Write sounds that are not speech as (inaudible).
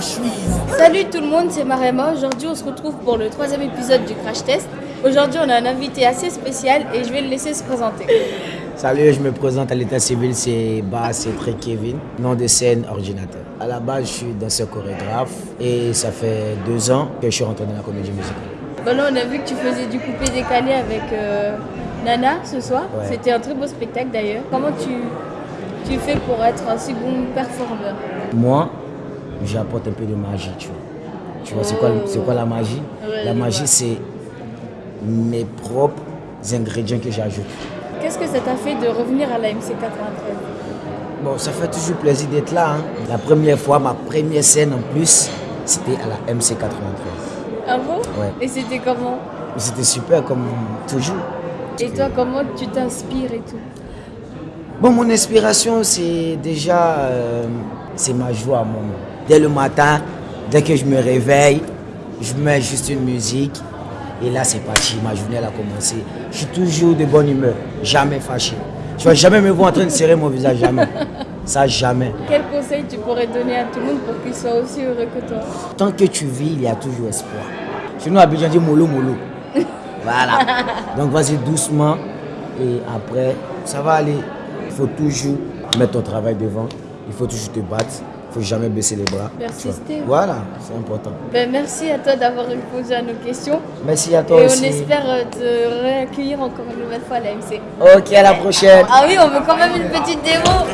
Salut tout le monde, c'est Marema. Aujourd'hui, on se retrouve pour le troisième épisode du Crash Test. Aujourd'hui, on a un invité assez spécial et je vais le laisser se présenter. Salut, je me présente à l'état civil, c'est Bas, c'est très Kevin, nom de scène ordinateur. À la base, je suis danseur chorégraphe et ça fait deux ans que je suis rentré dans la comédie musicale. Bon, là, on a vu que tu faisais du coupé décalé avec euh, Nana ce soir. Ouais. C'était un très beau spectacle d'ailleurs. Comment tu, tu fais pour être un si bon performeur? Moi, j'apporte un peu de magie, tu vois. Tu vois, c'est quoi, quoi la magie? La magie, c'est mes propres ingrédients que j'ajoute. Qu'est-ce que ça t'a fait de revenir à la MC 93 Bon, ça fait toujours plaisir d'être là. hein. La première fois, ma première scène en plus, c'était à la MC 93. Ah bon? Ouais. Et c'était comment? C'était super comme toujours. Et toi, comment tu t'inspires et tout? Bon, mon inspiration, c'est déjà, euh, c'est ma joie, mon. Dès le matin, dès que je me réveille, je mets juste une musique. Et là, c'est parti, ma journée elle a commencé. Je suis toujours de bonne humeur, jamais fâché. Tu vas jamais me voir en train de serrer mon visage, jamais. Ça, jamais. Quel conseil tu pourrais donner à tout le monde pour qu'il soit aussi heureux que toi? Tant que tu vis, il y a toujours espoir. Chez nous, à Abidjan, on dit mollo, mollo. (laughs) Voilà. Donc, vas-y doucement. Et après, ça va aller. Il faut toujours mettre ton travail devant. Il faut toujours te battre. Il faut jamais baisser les bras. Persister. Voilà, c'est important. ben, Merci à toi d'avoir répondu à nos questions. Merci à toi et aussi. on espère euh, te réaccueillir encore une nouvelle fois à la MC. Ok, à la prochaine. Ah oui, on veut quand même une petite démo.